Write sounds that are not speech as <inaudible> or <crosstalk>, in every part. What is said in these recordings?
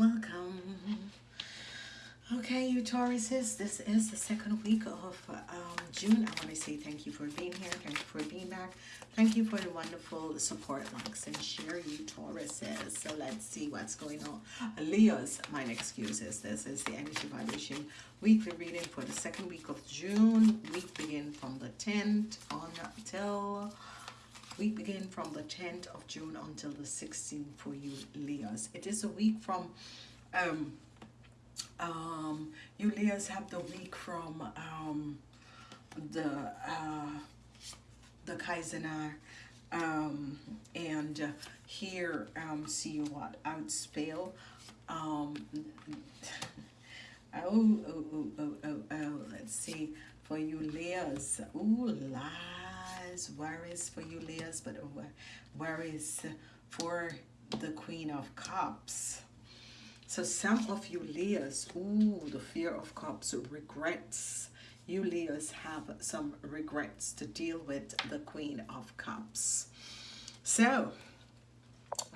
welcome. Okay, you Tauruses, this is the second week of um, June. I want to say thank you for being here. Thank you for being back. Thank you for the wonderful support, likes, and share, you Tauruses. So let's see what's going on. Leo's, my excuses. This is the Energy Vibration weekly reading for the second week of June. Week begin from the 10th on until we begin from the 10th of June until the 16th for you Leos. It is a week from um um you Leos have the week from um the uh the Kaizenar um and uh, here um see what outspell um <laughs> oh, oh oh oh oh oh let's see for you Leos ooh la worries, worries for you, Leos, but worries for the Queen of Cups. So some of you Leos, ooh, the fear of cups, regrets. You Leos have some regrets to deal with the Queen of Cups. So,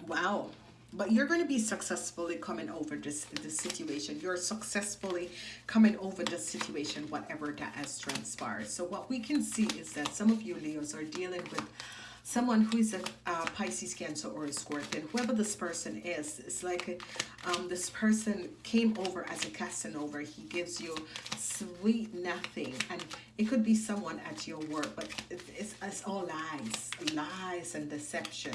wow. But you're going to be successfully coming over this, this situation. You're successfully coming over the situation, whatever that has transpired. So what we can see is that some of you Leos are dealing with someone who is a uh, Pisces, Cancer, or a Scorpion, whoever this person is, it's like um, this person came over as a Casanova. He gives you sweet nothing, and it could be someone at your work, but it's, it's all lies, lies and deception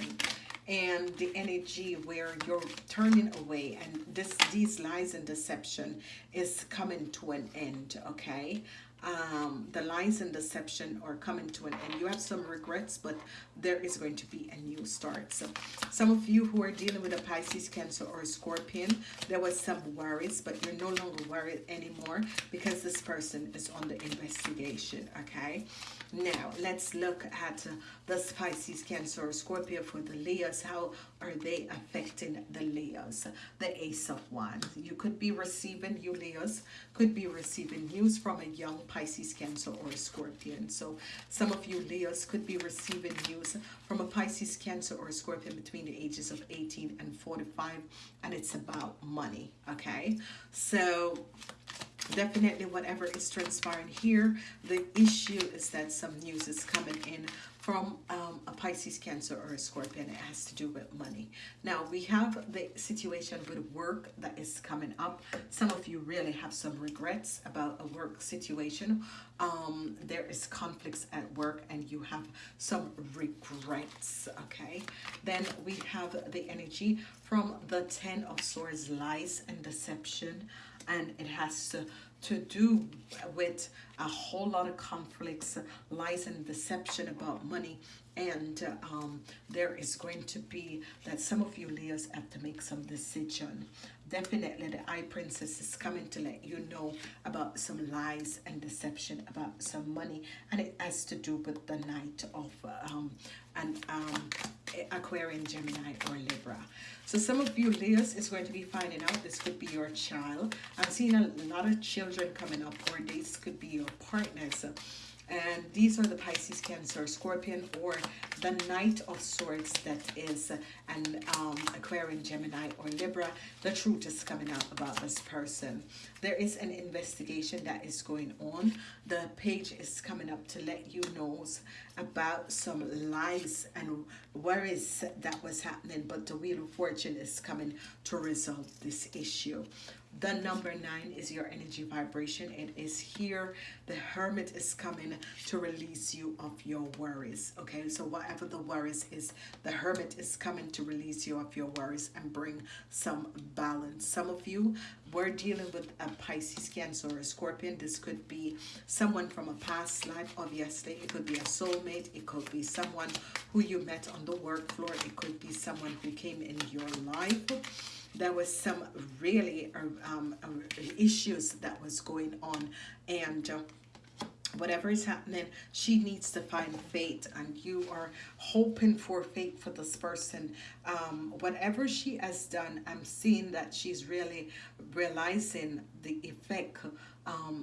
and the energy where you're turning away and this these lies and deception is coming to an end okay um, the lies and deception are coming to an end. You have some regrets, but there is going to be a new start. So some of you who are dealing with a Pisces, Cancer, or a Scorpion, there was some worries, but you're no longer worried anymore because this person is on the investigation, okay? Now, let's look at uh, the Pisces, Cancer, or Scorpio for the Leos. How are they affecting the Leos? The Ace of Wands. You could be receiving, you Leos, could be receiving news from a young Pisces, Cancer, or a Scorpion. So some of you Leos could be receiving news from a Pisces, Cancer, or a Scorpion between the ages of 18 and 45, and it's about money, okay? So definitely whatever is transpiring here the issue is that some news is coming in from um, a Pisces, Cancer, or a Scorpion. It has to do with money. Now, we have the situation with work that is coming up. Some of you really have some regrets about a work situation. Um, there is conflicts at work and you have some regrets, okay? Then we have the energy from the Ten of Swords, lies and deception. And it has to to do with a whole lot of conflicts, lies and deception about money. And um, there is going to be that some of you Leos have to make some decision. Definitely the High Priestess is coming to let you know about some lies and deception about some money. And it has to do with the Knight of um, an um, Aquarian, Gemini, or Libra. So some of you Leos is going to be finding out this could be your child. I'm seeing a lot of children coming up or this could be your partners. And these are the Pisces, Cancer, Scorpion, or the Knight of Swords that is an um, Aquarian, Gemini, or Libra. The truth is coming out about this person. There is an investigation that is going on. The page is coming up to let you know about some lies and worries that was happening, but the Wheel of Fortune is coming to resolve this issue. The number nine is your energy vibration. It is here. The hermit is coming to release you of your worries. Okay, so whatever the worries is, the hermit is coming to release you of your worries and bring some balance. Some of you were dealing with a Pisces, Cancer, or a Scorpion. This could be someone from a past life, obviously. It could be a soulmate. It could be someone who you met on the work floor. It could be someone who came in your life there was some really um, um, issues that was going on. And uh, whatever is happening she needs to find fate. And you are hoping for fate for this person. Um, whatever she has done i'm seeing that she's really realizing the effect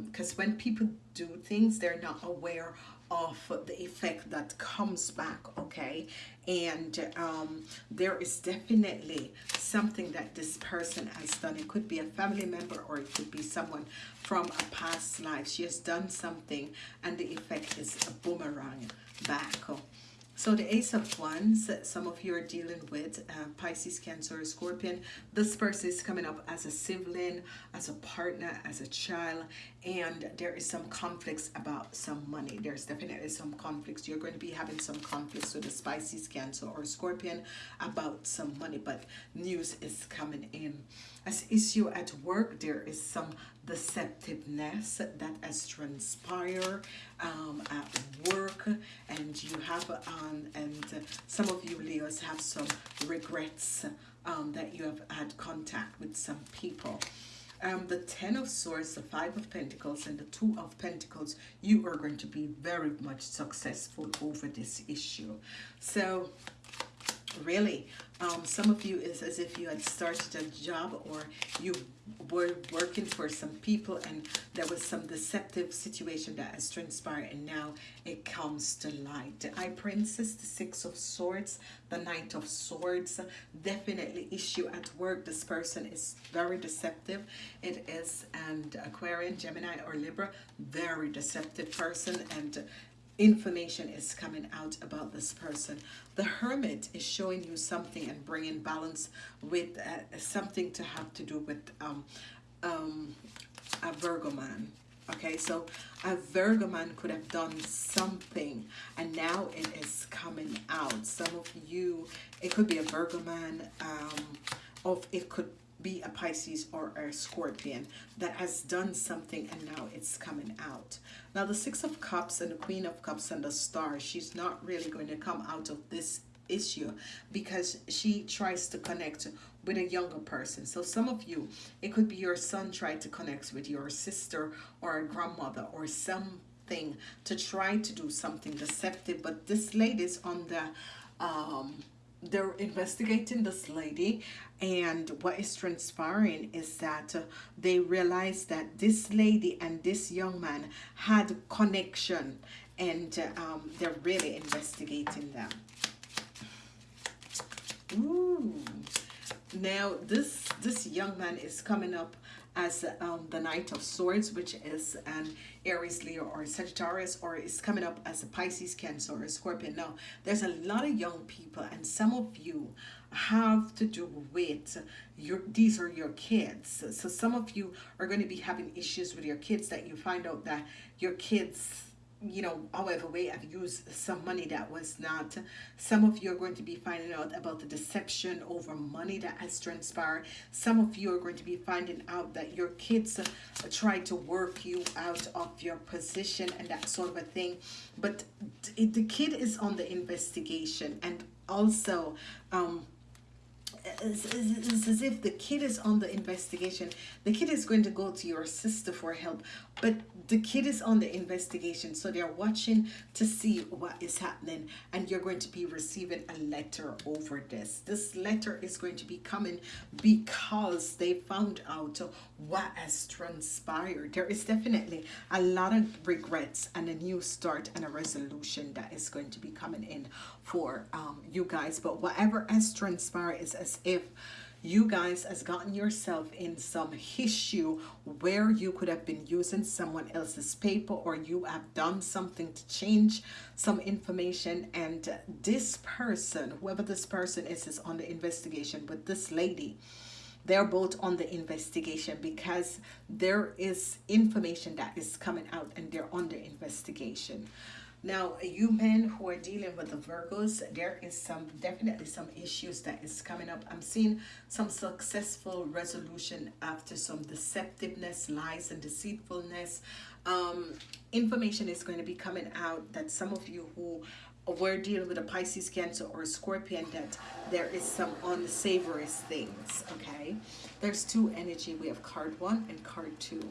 because um, when people do things they're not aware of the effect that comes back okay? And um, there is definitely something that this person has done. It could be a family member or it could be someone from a past life. She has done something and the effect is a boomerang back so the Ace of Wands, some of you are dealing with uh, Pisces, Cancer, Scorpion. This person is coming up as a sibling, as a partner, as a child, and there is some conflicts about some money. There's definitely some conflicts. You're going to be having some conflicts with the Pisces, Cancer, or Scorpion about some money, but news is coming in. As issue at work, there is some deceptiveness that has transpired um, at work and you have um, and some of you Leos have some regrets um, that you have had contact with some people. Um, the ten of swords the five of pentacles and the two of pentacles you are going to be very much successful over this issue. So really um, some of you is as if you had started a job or you were working for some people and there was some deceptive situation that has transpired and now it comes to light. The High Priestess, the Six of Swords, the Knight of Swords, definitely issue at work. This person is very deceptive. It is and Aquarian, Gemini or Libra, very deceptive person and information is coming out about this person. The Hermit is showing you something and bringing balance with uh, something to have to do with um, um, a Virgo man. Okay, so a Virgo man could have done something and now it is coming out. Some of you, it could be a Virgo man, um, of it could be a Pisces or a Scorpion that has done something and now it's coming out. Now the Six of Cups and the Queen of Cups and the Star, she's not really going to come out of this issue because she tries to connect with a younger person. So some of you, it could be your son trying to connect with your sister or a grandmother or something to try to do something deceptive. But this lady is on the um, they're investigating this lady and what is transpiring is that uh, they realize that this lady and this young man had connection and uh, um, they're really investigating them Ooh. now this this young man is coming up as um, the Knight of Swords, which is an Aries, Leo, or Sagittarius, or is coming up as a Pisces, Cancer, or Scorpion. Now, there's a lot of young people, and some of you have to do with your these are your kids so some of you are going to be having issues with your kids that you find out that your kids you know, however way I've used some money that was not. Some of you are going to be finding out about the deception over money that has transpired. Some of you are going to be finding out that your kids uh, tried to work you out of your position and that sort of a thing. But the kid is on the investigation and also um, it's, it's, as if the kid is on the investigation. The kid is going to go to your sister for help, but the kid is on the investigation. So they're watching to see what is happening, and you're going to be receiving a letter over this. This letter is going to be coming because they found out what has transpired. There is definitely a lot of regrets and a new start and a resolution that is going to be coming in for um, you guys. But whatever has transpired is as if you guys has gotten yourself in some issue where you could have been using someone else's paper or you have done something to change some information and this person whoever this person is is on the investigation but this lady. They're both on the investigation because there is information that is coming out and they're under investigation now, you men who are dealing with the Virgos, there is some definitely some issues that is coming up. I'm seeing some successful resolution after some deceptiveness, lies, and deceitfulness. Um, information is going to be coming out that some of you who were dealing with a Pisces, Cancer, or a Scorpion, that there is some unsavory things, okay? There's two energy. We have card one and card two.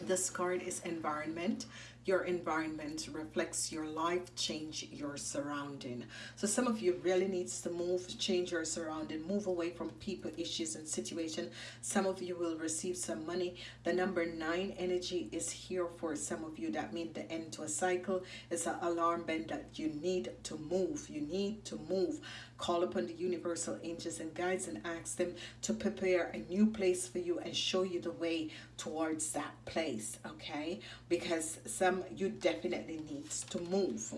This card is environment your environment reflects your life change your surrounding. So some of you really needs to move change your surrounding move away from people issues and situation. Some of you will receive some money. The number nine energy is here for some of you. That means the end to a cycle. It's an alarm bell that you need to move. You need to move. Call upon the universal angels and guides and ask them to prepare a new place for you and show you the way towards that place okay? Because some you definitely needs to move.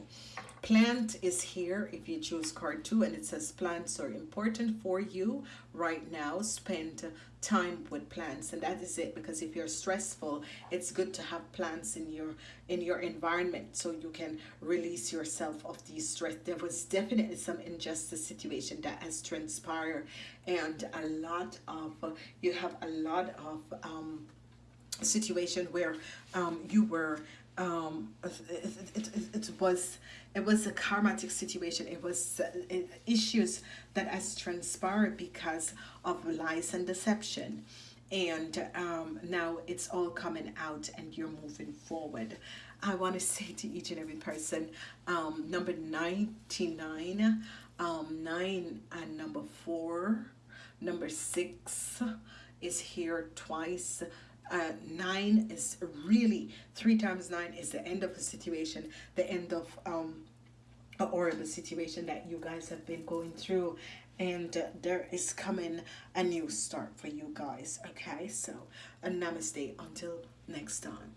Plant is here if you choose card two and it says plants are important for you right now. Spend time with plants and that is it because if you're stressful it's good to have plants in your in your environment so you can release yourself of these stress. There was definitely some injustice situation that has transpired and a lot of you have a lot of um situation where um you were um it, it, it, it was it was a karmatic situation. It was issues that has transpired because of lies and deception. And um, now it's all coming out and you're moving forward. I want to say to each and every person um, number 99 um, 9 and number 4 number 6 is here twice uh, nine is really three times nine is the end of the situation the end of um a horrible situation that you guys have been going through. And uh, there is coming a new start for you guys okay? So a namaste. Until next time